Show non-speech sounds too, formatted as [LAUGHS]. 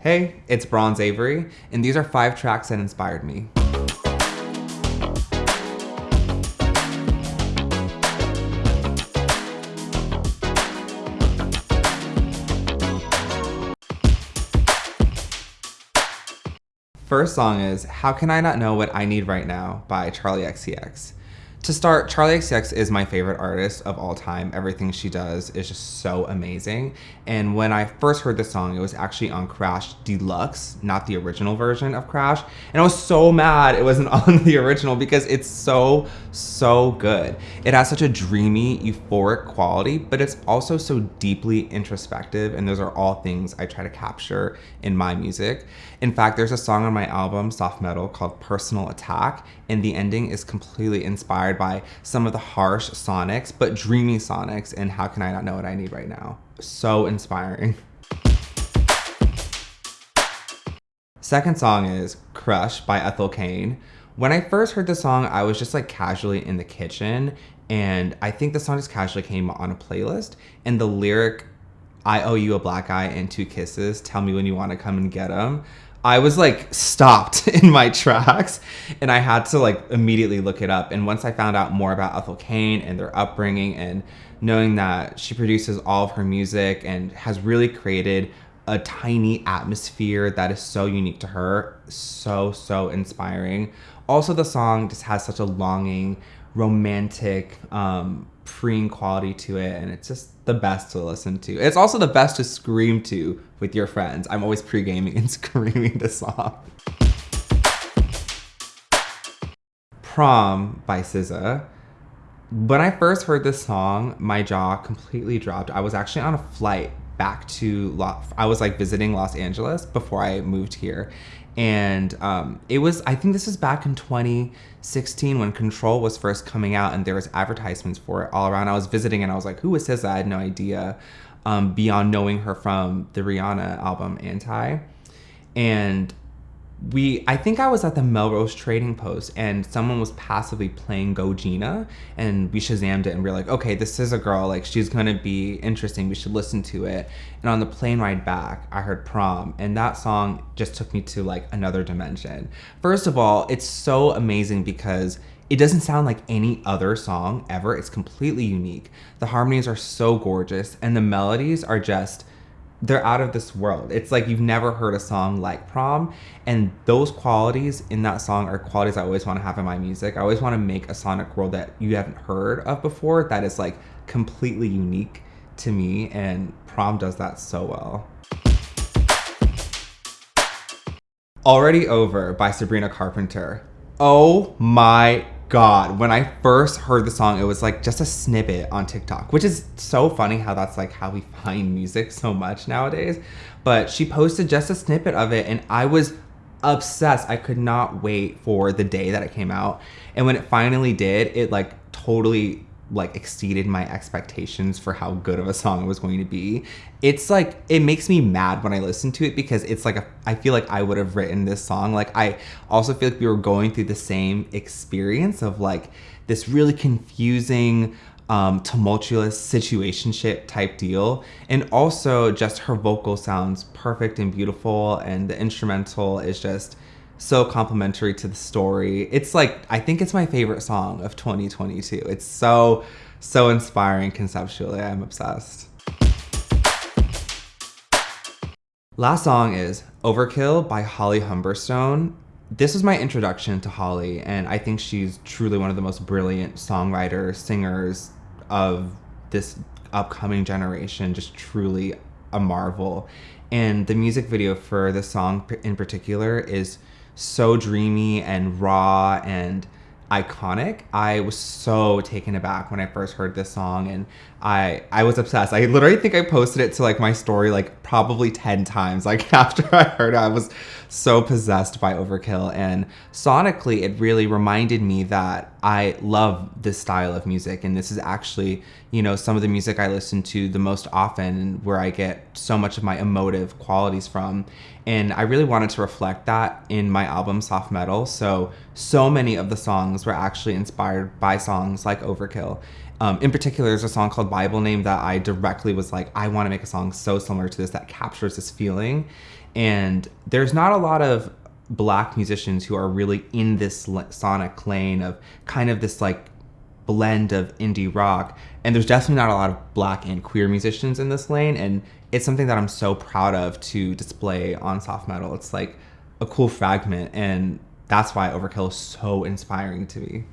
Hey, it's Bronze Avery, and these are five tracks that inspired me. First song is How Can I Not Know What I Need Right Now by Charli XCX. To start, Charli XCX is my favorite artist of all time. Everything she does is just so amazing. And when I first heard this song, it was actually on Crash Deluxe, not the original version of Crash. And I was so mad it wasn't [LAUGHS] on the original because it's so, so good. It has such a dreamy, euphoric quality, but it's also so deeply introspective. And those are all things I try to capture in my music. In fact, there's a song on my album, Soft Metal, called Personal Attack, and the ending is completely inspired by some of the harsh sonics, but dreamy sonics, and how can I not know what I need right now? So inspiring. Second song is Crush by Ethel Cain. When I first heard the song, I was just like casually in the kitchen, and I think the song just casually came on a playlist, and the lyric, I owe you a black eye and two kisses, tell me when you want to come and get them I was like stopped [LAUGHS] in my tracks and I had to like immediately look it up. And once I found out more about Ethel Cain and their upbringing and knowing that she produces all of her music and has really created a tiny atmosphere that is so unique to her, so, so inspiring. Also, the song just has such a longing, romantic, um, preen quality to it, and it's just the best to listen to. It's also the best to scream to with your friends. I'm always pre-gaming and [LAUGHS] screaming this song. Prom by SZA. When I first heard this song, my jaw completely dropped. I was actually on a flight back to I was like visiting Los Angeles before I moved here. And um, it was, I think this was back in 2016 when Control was first coming out and there was advertisements for it all around. I was visiting and I was like, who is this I had no idea um, beyond knowing her from the Rihanna album Anti. And we I think I was at the Melrose Trading Post and someone was passively playing Go Gina and we shazammed it and we are like, okay, this is a girl, like she's gonna be interesting, we should listen to it. And on the plane ride back, I heard prom and that song just took me to like another dimension. First of all, it's so amazing because it doesn't sound like any other song ever. It's completely unique. The harmonies are so gorgeous and the melodies are just they're out of this world. It's like you've never heard a song like Prom. And those qualities in that song are qualities I always want to have in my music. I always want to make a sonic world that you haven't heard of before that is like completely unique to me. And Prom does that so well. Already Over by Sabrina Carpenter. Oh my god, when I first heard the song, it was like just a snippet on TikTok, which is so funny how that's like how we [LAUGHS] find music so much nowadays. But she posted just a snippet of it and I was obsessed. I could not wait for the day that it came out. And when it finally did, it like totally like exceeded my expectations for how good of a song it was going to be. It's like it makes me mad when I listen to it because it's like a, I feel like I would have written this song. Like I also feel like we were going through the same experience of like this really confusing um, tumultuous situationship type deal. And also just her vocal sounds perfect and beautiful and the instrumental is just so complimentary to the story. It's like I think it's my favorite song of 2022. It's so so inspiring conceptually. I'm obsessed. Last song is Overkill by Holly Humberstone. This was my introduction to Holly, and I think she's truly one of the most brilliant songwriters, singers of this upcoming generation. Just truly a marvel. And the music video for this song in particular is so dreamy and raw and iconic. I was so taken aback when I first heard this song and I I was obsessed. I literally think I posted it to like my story like probably 10 times. Like [LAUGHS] after I heard it, I was so possessed by Overkill and sonically it really reminded me that I love this style of music and this is actually, you know, some of the music I listen to the most often and where I get so much of my emotive qualities from. And I really wanted to reflect that in my album Soft Metal. So so many of the songs were actually inspired by songs like Overkill. Um, in particular, there's a song called Bible Name that I directly was like, I want to make a song so similar to this that captures this feeling. And there's not a lot of black musicians who are really in this sonic lane of kind of this like blend of indie rock. And there's definitely not a lot of black and queer musicians in this lane. And it's something that I'm so proud of to display on soft metal. It's like a cool fragment. And that's why Overkill is so inspiring to me.